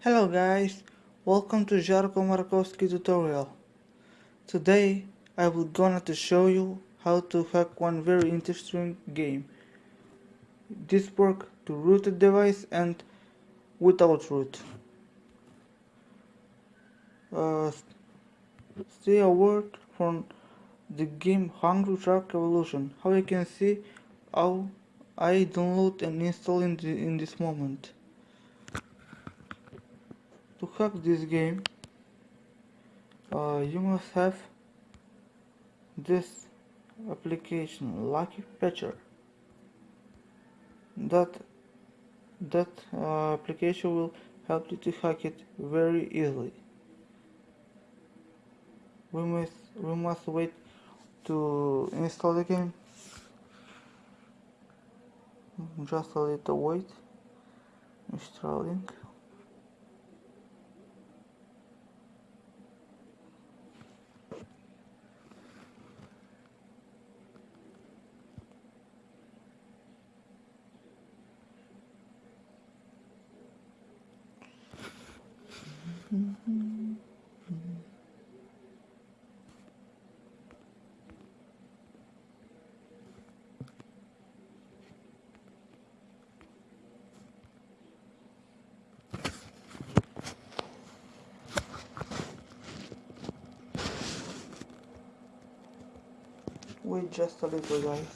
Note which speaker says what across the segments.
Speaker 1: Hello guys, welcome to Jarko Markowski tutorial. Today I will gonna to show you how to hack one very interesting game. This work to rooted device and without root. Uh, stay a word from the game Hungry Shark Evolution. How you can see how I download and install in, the, in this moment. To hack this game, uh, you must have this application, Lucky Patcher. That that uh, application will help you to hack it very easily. We must we must wait to install the game. Just a little wait. Installing. Wait just a little guys.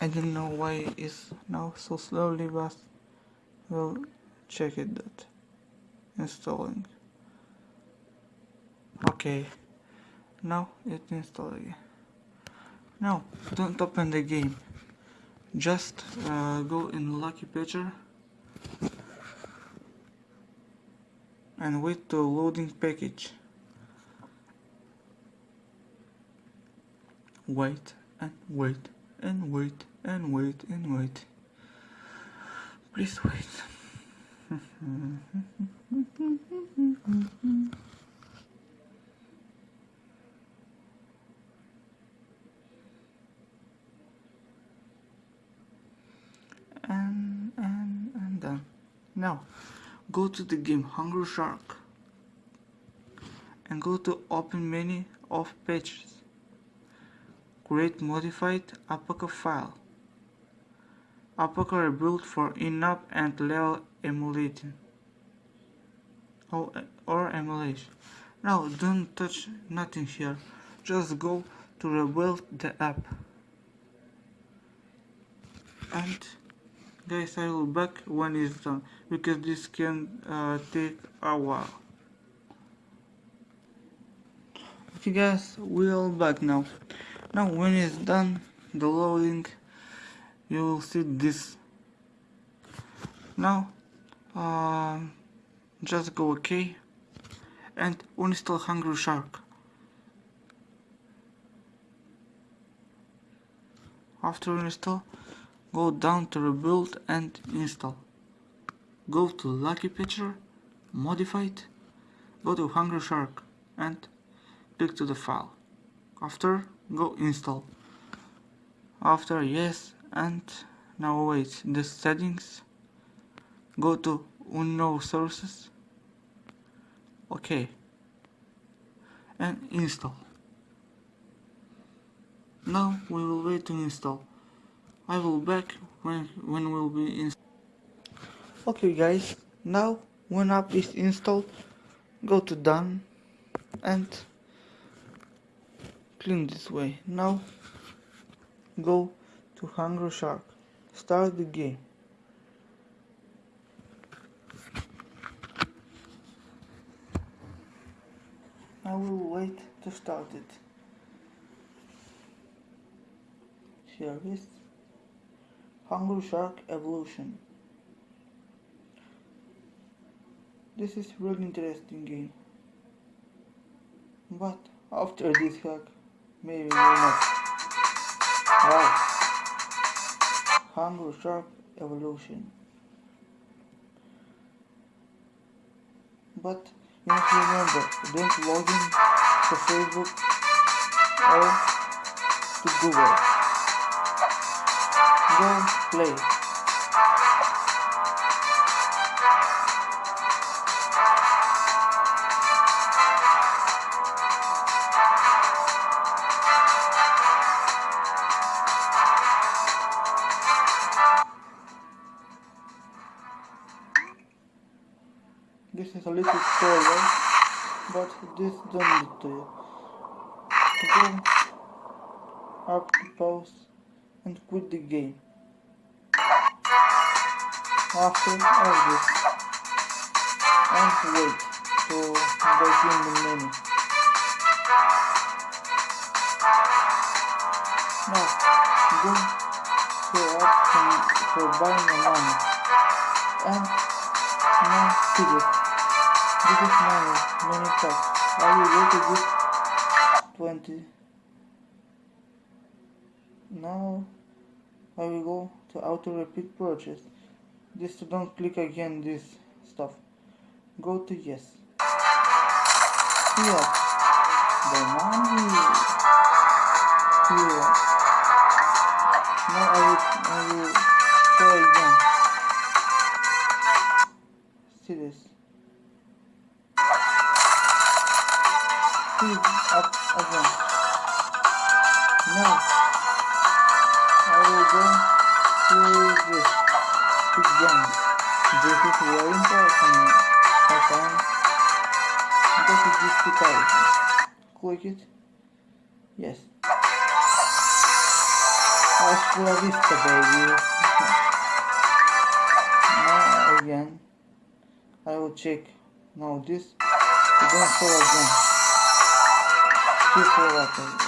Speaker 1: I don't know why it's now so slowly but we'll check it that installing. Okay. Now it installed again now don't open the game. Just uh, go in lucky patcher and wait to loading package wait and wait and wait and wait and wait. Please wait. And and and done. Now go to the game Hungry Shark. And go to open menu of pages create modified APK file. APK rebuild for in-app and level emulating. Or, or emulation. Now don't touch nothing here. Just go to rebuild the app. And guys I will back when it's done because this can uh, take a while. Okay guys we'll back now now when it's done the loading you will see this. Now uh, just go ok. And uninstall Hungry Shark. After install go down to rebuild and install. Go to Lucky Patcher modified go to Hungry Shark and click to the file. After go install. After yes and now wait. The settings go to unknown sources. Okay. And install. Now we will wait to install. I will back when when will be installed okay guys. Now when app is installed go to done and clean this way. Now go to Hungry Shark. Start the game. I will wait to start it. Here is. Hungry Shark Evolution. This is really interesting game. But after this hack maybe not wow Hungry Shark Evolution. But you must remember don't log in to Facebook or to Google. Go play this is a little spoiler, but this don't need to. Go up pause and quit the game. After all this, and wait to begin the menu. Now, go to option for buying a money. And now see this. Is money, many packs. I will go to this 20. Now I will go to auto repeat purchase. This don't click again this stuff. Go to yes. Here. The money. Here. Now I will, I will This again. This is very important. I find go to this 2000. Click it. Yes. Hasta vista, baby. now again, I will check. Now this, again for again.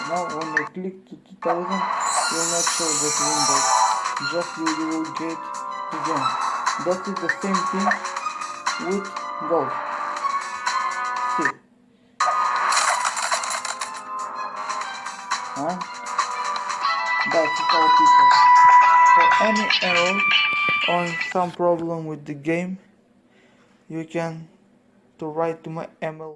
Speaker 1: Now when I click to 2000, you will not show that window. Just you will get again. That is the same thing with gold. See. Huh? That's all people. For any error or some problem with the game, you can to write to my email